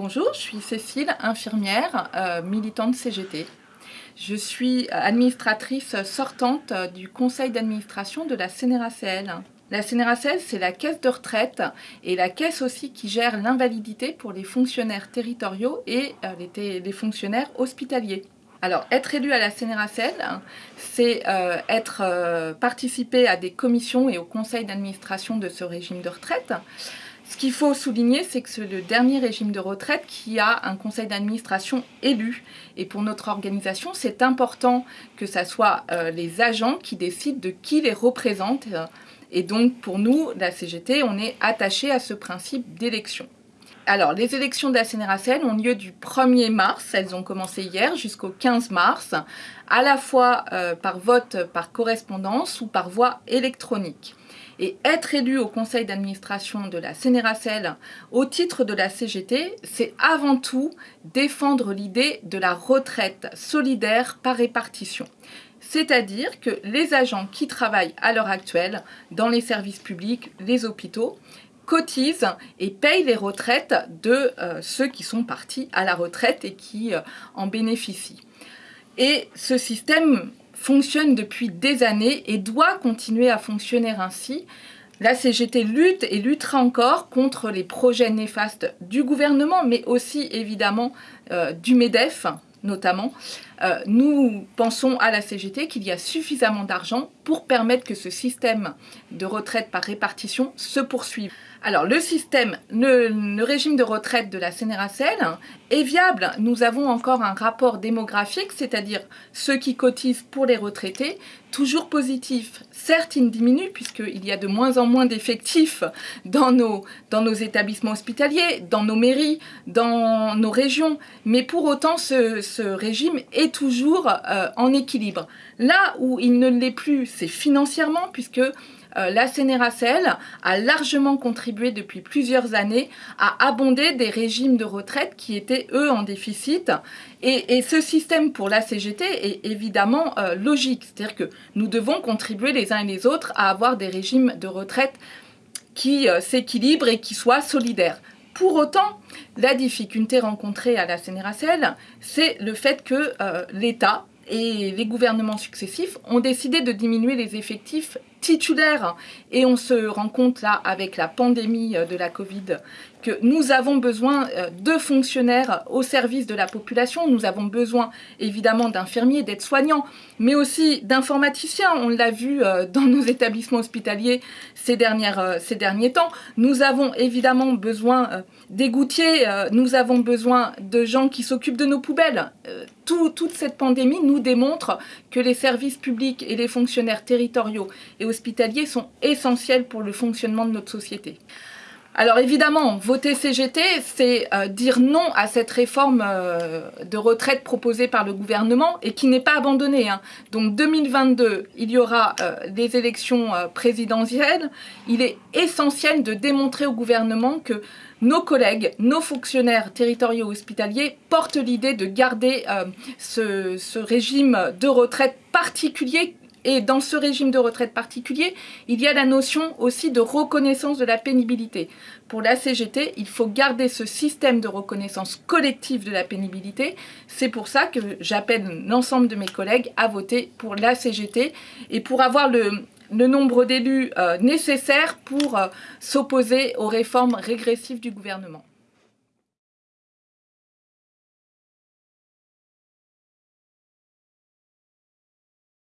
Bonjour, je suis Cécile, infirmière, euh, militante CGT. Je suis administratrice sortante du conseil d'administration de la CNRACL. La CNRACL, c'est la caisse de retraite et la caisse aussi qui gère l'invalidité pour les fonctionnaires territoriaux et euh, les, fonctionnaires hospitaliers. Alors, être élu à la CNRACL, c'est euh, être euh, à des commissions et au conseil d'administration de ce régime de retraite. Ce qu'il faut souligner, c'est que c'est le dernier régime de retraite qui a un conseil d'administration élu. Et pour notre organisation, c'est important que ce soit euh, les agents qui décident de qui les représente. Et donc, pour nous, la CGT, on est attaché à ce principe d'élection. Alors, les élections de la CNRACL ont lieu du 1er mars, elles ont commencé hier, jusqu'au 15 mars, à la fois euh, par vote par correspondance ou par voie électronique. Et être élu au conseil d'administration de la CNRACL au titre de la CGT, c'est avant tout défendre l'idée de la retraite solidaire par répartition. C'est-à-dire que les agents qui travaillent à l'heure actuelle dans les services publics, les hôpitaux, cotisent et payent les retraites de euh, ceux qui sont partis à la retraite et qui euh, en bénéficient. Et ce système fonctionne depuis des années et doit continuer à fonctionner ainsi. La CGT lutte et luttera encore contre les projets néfastes du gouvernement, mais aussi évidemment euh, du MEDEF, notamment. Nous pensons à la CGT qu'il y a suffisamment d'argent pour permettre que ce système de retraite par répartition se poursuive. Alors le système, le, régime de retraite de la CNRACL est viable. Nous avons encore un rapport démographique, c'est-à-dire ceux qui cotisent pour les retraités, toujours positif. Certes, il diminue puisqu'il y a de moins en moins d'effectifs dans nos, dans nos établissements hospitaliers, dans nos mairies, dans nos régions, mais pour autant ce, régime est toujours euh, en équilibre. Là où il ne l'est plus, c'est financièrement puisque euh, la CNRACL a largement contribué depuis plusieurs années à abonder des régimes de retraite qui étaient, eux, en déficit. Et, ce système pour la CGT est évidemment euh, logique. C'est-à-dire que nous devons contribuer les uns et les autres à avoir des régimes de retraite qui s'équilibrent et qui soient solidaires. Pour autant, la difficulté rencontrée à la CNRACL, c'est le fait que l'État et les gouvernements successifs ont décidé de diminuer les effectifs titulaires. Et on se rend compte là, avec la pandémie euh, de la Covid, que nous avons besoin euh, de fonctionnaires au service de la population. Nous avons besoin évidemment d'infirmiers, d'aides-soignants, mais aussi d'informaticiens. On l'a vu euh, dans nos établissements hospitaliers ces, dernières, ces derniers temps. Nous avons évidemment besoin des gouttiers, nous avons besoin de gens qui s'occupent de nos poubelles. toute cette pandémie nous démontre que les services publics et les fonctionnaires territoriaux et hospitaliers sont essentiels pour le fonctionnement de notre société. Alors évidemment, voter CGT, c'est euh, dire non à cette réforme euh, de retraite proposée par le gouvernement et qui n'est pas abandonnée. Hein. Donc 2022, il y aura euh, des élections présidentielles. Il est essentiel de démontrer au gouvernement que nos collègues, nos fonctionnaires territoriaux hospitaliers portent l'idée de garder ce régime de retraite particulier et dans ce régime de retraite particulier, il y a la notion aussi de reconnaissance de la pénibilité. Pour la CGT, il faut garder ce système de reconnaissance collective de la pénibilité. C'est pour ça que j'appelle l'ensemble de mes collègues à voter pour la CGT et pour avoir le, nombre d'élus euh, nécessaires pour euh, s'opposer aux réformes régressives du gouvernement.